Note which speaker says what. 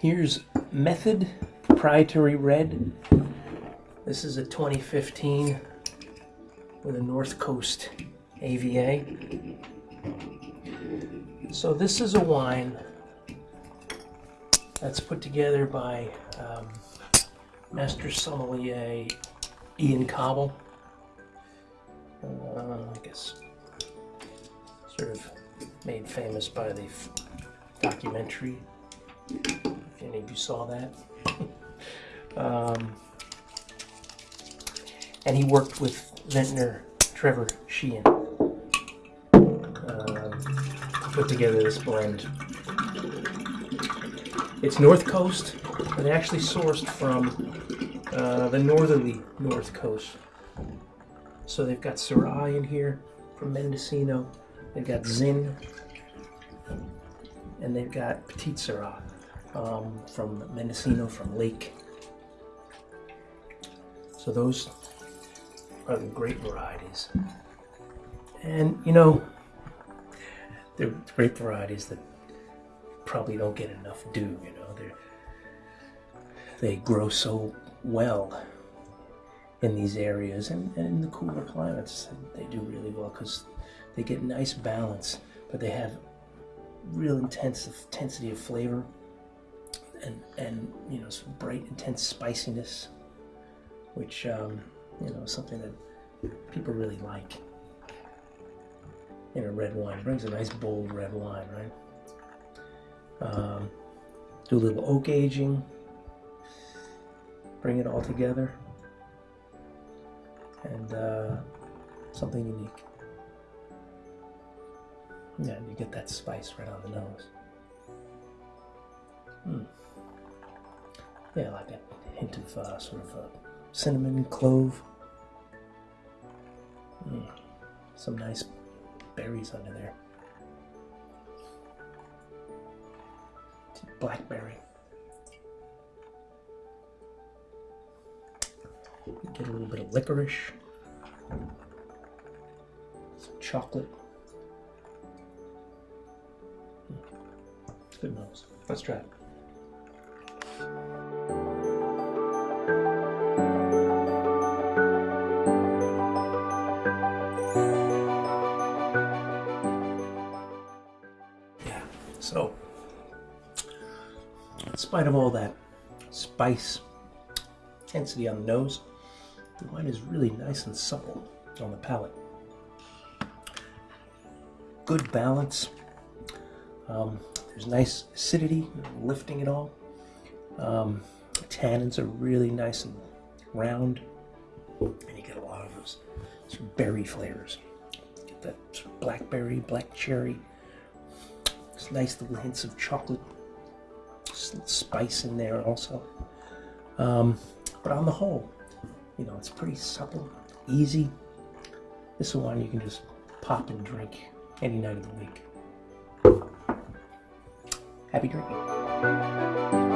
Speaker 1: Here's Method Proprietary Red. This is a 2015 with a North Coast AVA. So this is a wine that's put together by um, Master Sommelier Ian Cauble. Uh, I guess sort of made famous by the documentary. If you saw that. um, and he worked with vintner Trevor Sheehan uh, to put together this blend. It's North Coast, but actually sourced from uh, the northerly North Coast. So they've got Syrah in here from Mendocino. They've got Zin, and they've got Petit Syrah um, from Mendocino, from Lake. So those are the great varieties. And you know, they're great varieties that probably don't get enough due. You know, they they grow so well in these areas and, and in the cooler climates they do really well because they get nice balance but they have real intense intensity of flavor and and you know some bright intense spiciness which um, you know is something that people really like. In a red wine. It brings a nice bold red wine right? Um, do a little oak aging. Bring it all together. And uh, something unique. Yeah, you get that spice right on the nose. Hmm. Yeah, like a hint of uh, sort of uh, cinnamon, clove. Mm. Some nice berries under there. Blackberry. Get a little bit of licorice, some chocolate. Good nose. Let's try it. So, in spite of all that spice, intensity on the nose, the wine is really nice and supple on the palate. Good balance. Um, there's nice acidity, lifting it all. Um, tannins are really nice and round, and you get a lot of those sort of berry flavors. Get that sort of blackberry, black cherry. There's nice little hints of chocolate, spice in there also. Um, but on the whole, you know, it's pretty supple, easy. This is one you can just pop and drink any night of the week. Happy drinking.